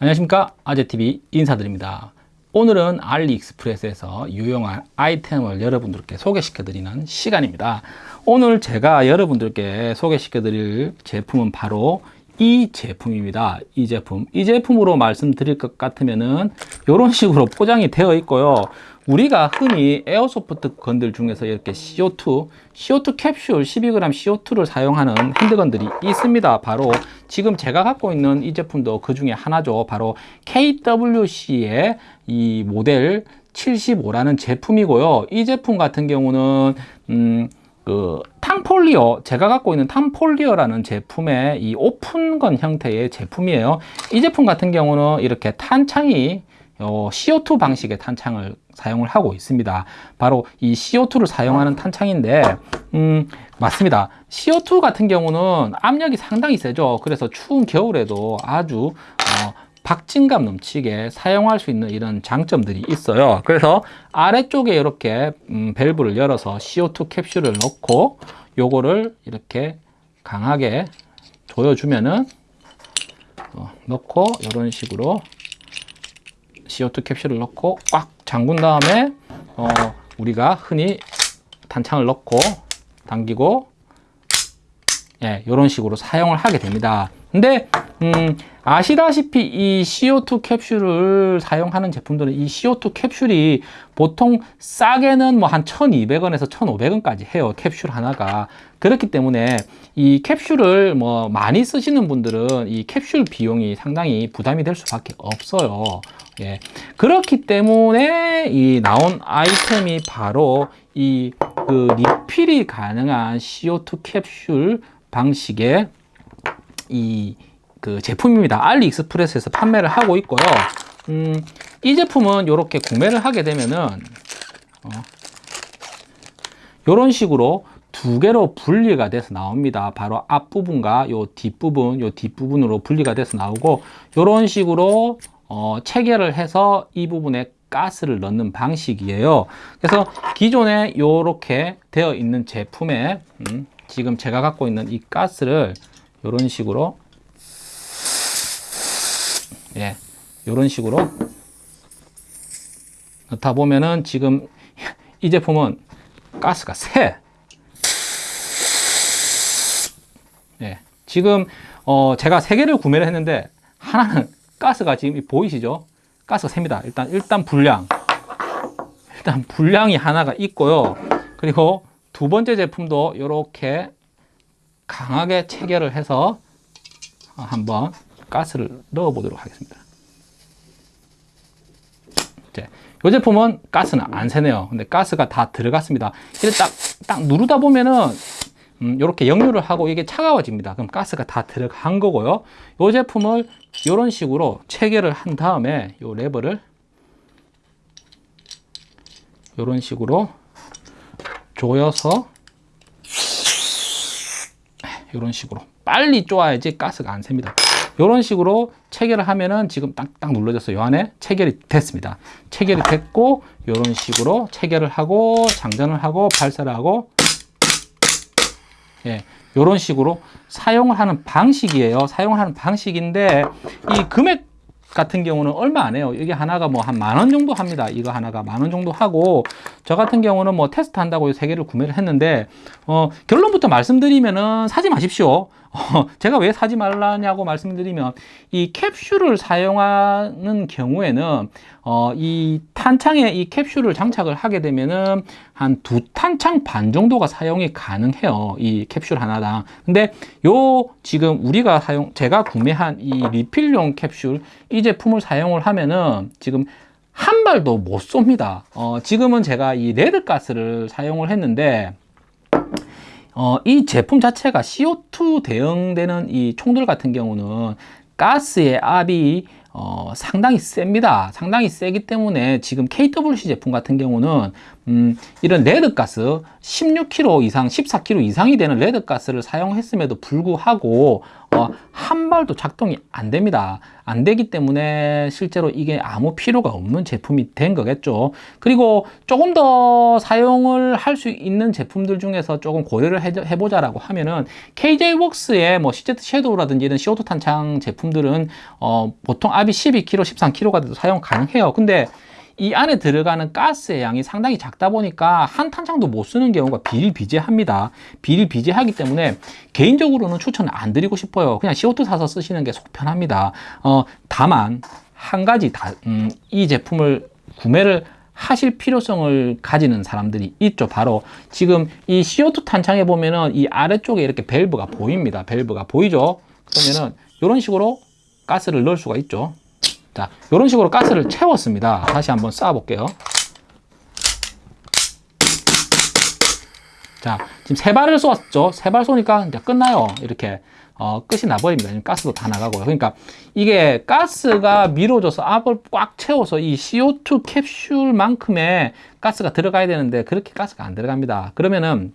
안녕하십니까? 아재TV 인사드립니다. 오늘은 알리익스프레스에서 유용한 아이템을 여러분들께 소개시켜 드리는 시간입니다. 오늘 제가 여러분들께 소개시켜 드릴 제품은 바로 이 제품입니다. 이 제품. 이 제품으로 말씀드릴 것 같으면은 이런 식으로 포장이 되어 있고요. 우리가 흔히 에어소프트 건들 중에서 이렇게 CO2 CO2 캡슐 12g CO2를 사용하는 핸드건들이 있습니다. 바로 지금 제가 갖고 있는 이 제품도 그 중에 하나죠. 바로 KWC의 이 모델 75라는 제품이고요. 이 제품 같은 경우는 음, 그 탕폴리어 제가 갖고 있는 탕폴리어라는 제품의 이 오픈건 형태의 제품이에요. 이 제품 같은 경우는 이렇게 탄창이 어, CO2 방식의 탄창을 사용을 하고 있습니다. 바로 이 CO2를 사용하는 탄창인데 음, 맞습니다. CO2 같은 경우는 압력이 상당히 세죠. 그래서 추운 겨울에도 아주 어, 박진감 넘치게 사용할 수 있는 이런 장점들이 있어요. 그래서 아래쪽에 이렇게 음, 밸브를 열어서 CO2 캡슐을 넣고 요거를 이렇게 강하게 조여주면은 어, 넣고 이런 식으로 CO2 캡슐을 넣고 꽉 잠근 다음에 어, 우리가 흔히 단창을 넣고 당기고 예, 이런 식으로 사용을 하게 됩니다. 근데 음, 아시다시피 이 CO2 캡슐을 사용하는 제품들은 이 CO2 캡슐이 보통 싸게는 뭐 한 1200원에서 1500원까지 해요 캡슐 하나가 그렇기 때문에 이 캡슐을 뭐 많이 쓰시는 분들은 이 캡슐 비용이 상당히 부담이 될 수밖에 없어요 예. 그렇기 때문에 이 나온 아이템이 바로 이 그 리필이 가능한 CO2 캡슐 방식의 이 그 제품입니다. 알리익스프레스에서 판매를 하고 있고요. 음, 이 제품은 이렇게 구매를 하게 되면은 어, 이런 식으로 두 개로 분리가 돼서 나옵니다. 바로 앞부분과 요 뒷부분, 요 뒷부분으로 분리가 돼서 나오고 이런 식으로 어, 체결을 해서 이 부분에 가스를 넣는 방식이에요. 그래서 기존에 이렇게 되어 있는 제품에 음, 지금 제가 갖고 있는 이 가스를 이런 식으로 예, 이런 식으로 넣다 보면은 지금 이 제품은 가스가 새. 예, 지금 어, 제가 세 개를 구매를 했는데 하나는 가스가 지금 보이시죠? 가스가 셉니다. 일단 일단 불량. 일단 불량이 하나가 있고요. 그리고 두 번째 제품도 이렇게 강하게 체결을 해서 한번 가스를 넣어 보도록 하겠습니다. 이 제품은 가스는 안 새네요. 근데 가스가 다 들어갔습니다. 이렇게 딱, 딱 누르다 보면은 음, 이렇게 역류를 하고 이게 차가워집니다. 그럼 가스가 다 들어간 거고요. 이 제품을 이런 식으로 체결을 한 다음에 이 레버를 이런 식으로 조여서 이런 식으로 빨리 쪼아야지 가스가 안 셉니다. 이런 식으로 체결을 하면은 지금 딱딱 눌러졌어요. 이 안에 체결이 됐습니다. 체결이 됐고 이런 식으로 체결을 하고 장전을 하고 발사를 하고 예, 이런 식으로 사용을 하는 방식이에요. 사용하는 방식인데 이 금액 같은 경우는 얼마 안 해요. 이게 하나가 뭐 한 만 원 정도 합니다. 이거 하나가 만 원 정도 하고 저 같은 경우는 뭐 테스트 한다고 세 개를 구매를 했는데 어, 결론부터 말씀드리면은 사지 마십시오. 어, 제가 왜 사지 말라냐고 말씀드리면 이 캡슐을 사용하는 경우에는 어, 이 탄창에 이 캡슐을 장착을 하게 되면은 한 두 탄창 반 정도가 사용이 가능해요. 이 캡슐 하나당. 근데 요 지금 우리가 사용 제가 구매한 이 리필용 캡슐 이 제품을 사용을 하면은 지금 한 발도 못 쏩니다. 어, 지금은 제가 이 레드가스를 사용을 했는데 어, 이 제품 자체가 CO2 대응되는 이 총들 같은 경우는 가스의 압이 어, 상당히 셉니다. 상당히 세기 때문에 지금 KWC 제품 같은 경우는 음, 이런 레드가스 16kg 이상, 14kg 이상이 되는 레드가스를 사용했음에도 불구하고 어, 한 발도 작동이 안 됩니다. 안 되기 때문에 실제로 이게 아무 필요가 없는 제품이 된 거겠죠. 그리고 조금 더 사용을 할 수 있는 제품들 중에서 조금 고려를 해, 해보자 라고 하면은 KJ웍스의 뭐 CZ 섀도우라든지 이런 CO2 탄창 제품들은 어, 보통 압이 12kg, 13kg가 돼도 사용 가능해요. 근데 이 안에 들어가는 가스의 양이 상당히 작다 보니까 한 탄창도 못 쓰는 경우가 비일비재합니다. 비일비재하기 때문에 개인적으로는 추천을 안 드리고 싶어요. 그냥 CO2 사서 쓰시는 게 속 편합니다. 어, 다만 한 가지 다, 음, 이 제품을 구매를 하실 필요성을 가지는 사람들이 있죠. 바로 지금 이 CO2 탄창에 보면은 이 아래쪽에 이렇게 밸브가 보입니다. 밸브가 보이죠? 그러면은 이런 식으로 가스를 넣을 수가 있죠. 자, 이런 식으로 가스를 채웠습니다. 다시 한번 쌓아 볼게요. 자, 지금 세 발을 쏘았죠. 세 발 쏘니까 이제 끝나요. 이렇게 어, 끝이 나버립니다. 가스도 다 나가고요. 그러니까 이게 가스가 밀어져서 압을 꽉 채워서 이 CO2 캡슐만큼의 가스가 들어가야 되는데 그렇게 가스가 안 들어갑니다. 그러면은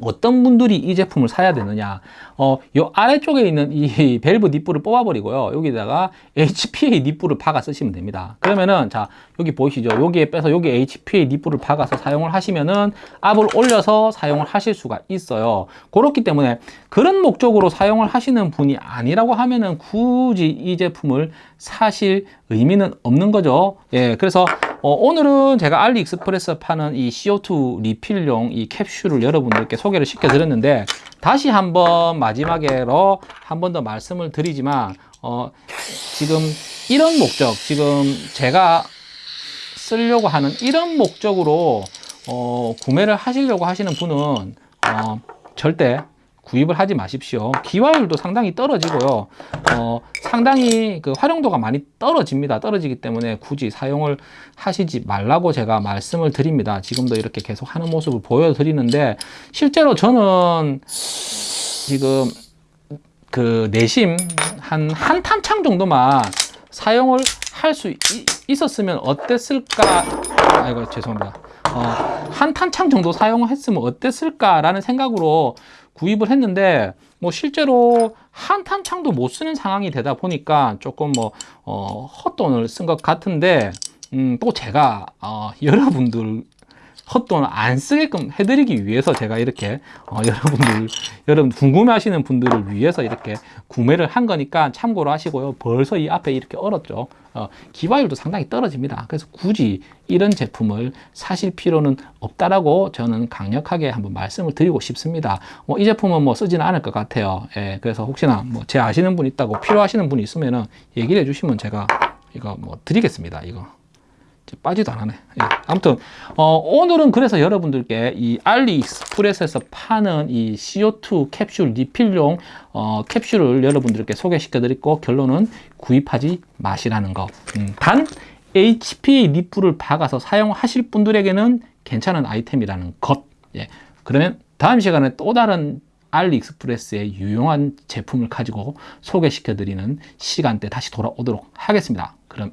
어떤 분들이 이 제품을 사야 되느냐. 어, 요 아래쪽에 있는 이 밸브 니프를 뽑아버리고요. 여기다가 HPA 니프를 박아 쓰시면 됩니다. 그러면은 자 여기 보이시죠? 여기에 빼서 여기 HPA 니프를 박아서 사용을 하시면은 압을 올려서 사용을 하실 수가 있어요. 그렇기 때문에 그런 목적으로 사용을 하시는 분이 아니라고 하면은 굳이 이 제품을 사실 의미는 없는 거죠. 예 그래서 어, 오늘은 제가 알리익스프레스 파는 이 CO2 리필용 이 캡슐을 여러분들께 소개를 시켜드렸는데 다시 한번 마지막으로 한 번 더 말씀을 드리지만 어, 지금 이런 목적 지금 제가 쓰려고 하는 이런 목적으로 어, 구매를 하시려고 하시는 분은 어, 절대 구입을 하지 마십시오. 기화율도 상당히 떨어지고요. 어, 상당히 그 활용도가 많이 떨어집니다. 떨어지기 때문에 굳이 사용을 하시지 말라고 제가 말씀을 드립니다. 지금도 이렇게 계속 하는 모습을 보여드리는데 실제로 저는 지금 그 내심 한 한 탄창 정도만 사용을 할 수 있었으면 어땠을까 아이고 죄송합니다 어, 한 탄창 정도 사용을 했으면 어땠을까라는 생각으로 구입을 했는데 뭐 실제로 한 탄창도 못 쓰는 상황이 되다 보니까 조금 뭐 어, 헛돈을 쓴 것 같은데 음, 또 제가 어, 여러분들 헛돈을 안 쓰게끔 해드리기 위해서 제가 이렇게 어, 여러분들 여러분 궁금해하시는 분들을 위해서 이렇게 구매를 한 거니까 참고로 하시고요. 벌써 이 앞에 이렇게 얼었죠. 어, 기화율도 상당히 떨어집니다. 그래서 굳이 이런 제품을 사실 필요는 없다라고 저는 강력하게 한번 말씀을 드리고 싶습니다. 뭐 이 제품은 뭐 쓰지는 않을 것 같아요. 예, 그래서 혹시나 뭐 제 아시는 분 있다고 필요하시는 분이 있으면은 얘기를 해주시면 제가 이거 뭐 드리겠습니다. 이거. 빠지도 안 하네. 예. 아무튼 어, 오늘은 그래서 여러분들께 이 알리익스프레스에서 파는 이 CO2 캡슐 리필용 어, 캡슐을 여러분들께 소개시켜 드리고 결론은 구입하지 마시라는 거. 음, 단 HPA 니프를 박아서 사용하실 분들에게는 괜찮은 아이템이라는 것. 예. 그러면 다음 시간에 또 다른 알리익스프레스의 유용한 제품을 가지고 소개시켜 드리는 시간대 다시 돌아오도록 하겠습니다. 그럼